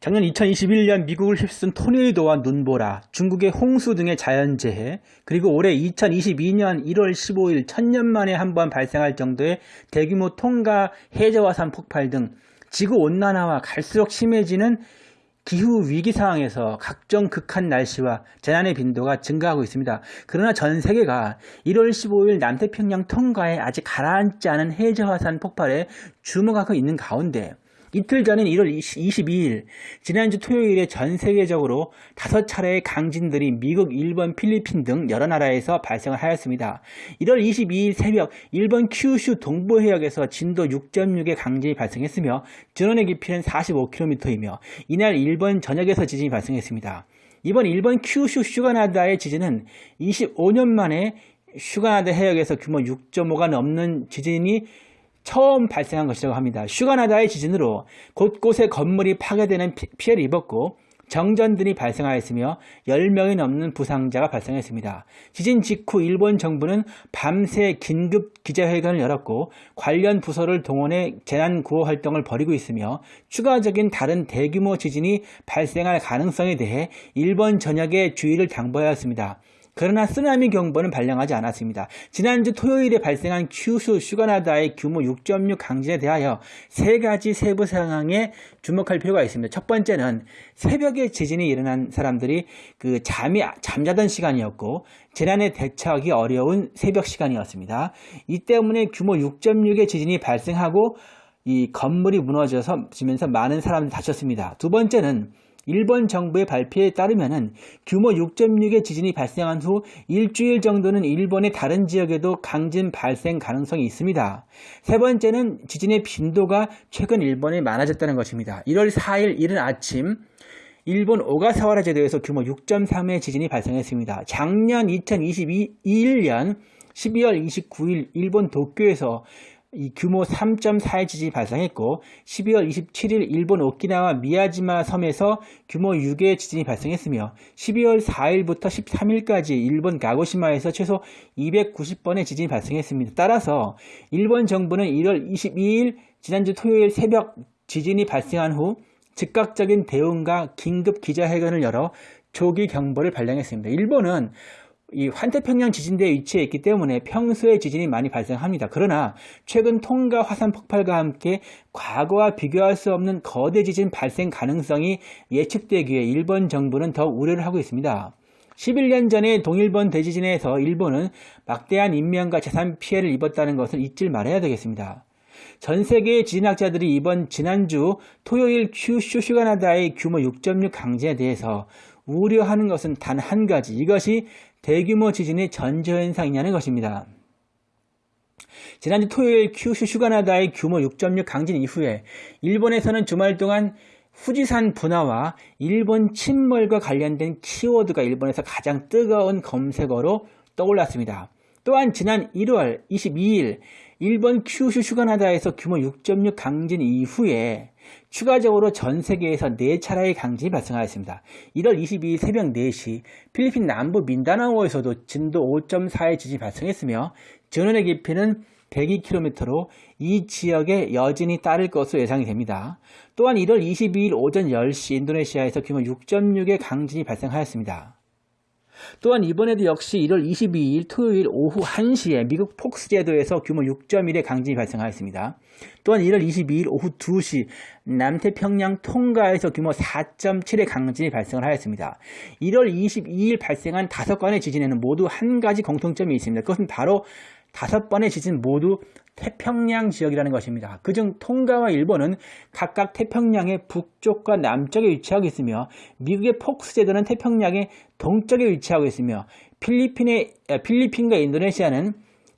작년 2021년 미국을 휩쓴 토네이도와 눈보라, 중국의 홍수 등의 자연재해, 그리고 올해 2022년 1월 15일 천년 만에 한 번 발생할 정도의 대규모 통가 해저화산 폭발 등 지구온난화와 갈수록 심해지는 기후 위기 상황에서 각종 극한 날씨와 재난의 빈도가 증가하고 있습니다. 그러나 전 세계가 1월 15일 남태평양 통가에 아직 가라앉지 않은 해저화산 폭발에 주목하고 있는 가운데 이틀 전인 1월 22일 지난주 토요일에 전 세계적으로 다섯 차례의 강진들이 미국, 일본, 필리핀 등 여러 나라에서 발생을 하였습니다. 1월 22일 새벽 일본 큐슈 동부 해역에서 진도 6.6의 강진이 발생했으며 전원의 깊이는 45km이며 이날 일본 전역에서 지진이 발생했습니다. 이번 일본 큐슈 슈가나다의 지진은 25년 만에 슈가나다 해역에서 규모 6.5가 넘는 지진이 처음 발생한 것이라고 합니다. 슈가나다의 지진으로 곳곳에 건물이 파괴되는 피해를 입었고 정전들이 발생하였으며 10명이 넘는 부상자가 발생했습니다. 지진 직후 일본 정부는 밤새 긴급 기자회견을 열었고 관련 부서를 동원해 재난구호 활동을 벌이고 있으며 추가적인 다른 대규모 지진이 발생할 가능성에 대해 일본 전역에 주의를 당부하였습니다. 그러나 쓰나미 경보는 발령하지 않았습니다. 지난주 토요일에 발생한 큐슈 슈가나다의 규모 6.6 강진에 대하여 세 가지 세부 상황에 주목할 필요가 있습니다. 첫 번째는 새벽에 지진이 일어난 사람들이 그 잠이 잠자던 시간이었고 재난에 대처하기 어려운 새벽 시간이었습니다. 이 때문에 규모 6.6의 지진이 발생하고 이 건물이 무너져서 지면서 많은 사람들이 다쳤습니다. 두 번째는 일본 정부의 발표에 따르면 규모 6.6의 지진이 발생한 후 일주일 정도는 일본의 다른 지역에도 강진 발생 가능성이 있습니다. 세 번째는 지진의 빈도가 최근 일본에 많아졌다는 것입니다. 1월 4일 이른 아침 일본 오가사와라 제도에서 규모 6.3의 지진이 발생했습니다. 작년 2021년 12월 29일 일본 도쿄에서 이 규모 3.4의 지진이 발생했고 12월 27일 일본 오키나와 미야지마 섬에서 규모 6의 지진이 발생했으며 12월 4일부터 13일까지 일본 가고시마에서 최소 290번의 지진이 발생했습니다. 따라서 일본 정부는 1월 22일 지난주 토요일 새벽 지진이 발생한 후 즉각적인 대응과 긴급 기자회견을 열어 조기 경보를 발령했습니다. 일본은 이 환태평양 지진대에 위치해 있기 때문에 평소에 지진이 많이 발생합니다. 그러나 최근 통가 화산 폭발과 함께 과거와 비교할 수 없는 거대 지진 발생 가능성이 예측되기에 일본 정부는 더 우려를 하고 있습니다. 11년 전에 동일본 대지진에서 일본은 막대한 인명과 재산 피해를 입었다는 것을 잊질 말아야 되겠습니다. 전 세계의 지진학자들이 이번 지난주 토요일 큐슈 슈가나다의 규모 6.6 강진에 대해서 우려하는 것은 단 한 가지 이것이 대규모 지진의 전조현상이냐는 것입니다. 지난주 토요일 큐슈 슈가나다의 규모 6.6 강진 이후에 일본에서는 주말 동안 후지산 분화와 일본 침몰과 관련된 키워드가 일본에서 가장 뜨거운 검색어로 떠올랐습니다. 또한 지난 1월 22일 일본 큐슈 슈가나다에서 규모 6.6 강진 이후에 추가적으로 전 세계에서 4차례의 강진이 발생하였습니다. 1월 22일 새벽 4시 필리핀 남부 민다나오에서도 진도 5.4의 지진이 발생했으며 전원의 깊이는 102km로 이 지역에 여진이 따를 것으로 예상이 됩니다. 또한 1월 22일 오전 10시 인도네시아에서 규모 6.6의 강진이 발생하였습니다. 또한 이번에도 역시 1월 22일 토요일 오후 1시에 미국 폭스 제도에서 규모 6.1의 강진이 발생하였습니다. 또한 1월 22일 오후 2시 남태평양 통가에서 규모 4.7의 강진이 발생을 하였습니다. 1월 22일 발생한 5건의 지진에는 모두 한 가지 공통점이 있습니다. 그것은 바로 다섯 번의 지진 모두 태평양 지역이라는 것입니다. 그중 통가와 일본은 각각 태평양의 북쪽과 남쪽에 위치하고 있으며 미국의 폭스 제도는 태평양의 동쪽에 위치하고 있으며 필리핀의, 필리핀과 인도네시아는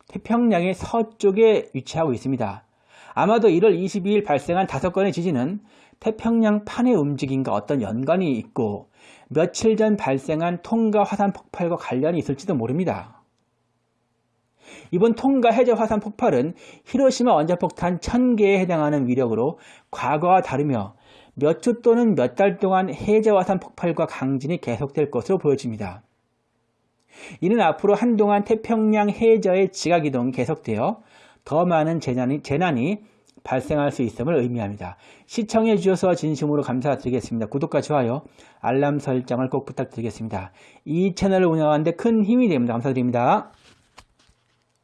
태평양의 서쪽에 위치하고 있습니다. 아마도 1월 22일 발생한 다섯 건의 지진은 태평양 판의 움직임과 어떤 연관이 있고 며칠 전 발생한 통가 화산 폭발과 관련이 있을지도 모릅니다. 이번 통가 해저 화산 폭발은 히로시마 원자폭탄 1000개에 해당하는 위력으로 과거와 다르며 몇 주 또는 몇 달 동안 해저 화산 폭발과 강진이 계속될 것으로 보여집니다. 이는 앞으로 한동안 태평양 해저의 지각이동이 계속되어 더 많은 재난이, 재난이 발생할 수 있음을 의미합니다. 시청해 주셔서 진심으로 감사드리겠습니다. 구독과 좋아요, 알람 설정을 꼭 부탁드리겠습니다. 이 채널을 운영하는데 큰 힘이 됩니다. 감사드립니다.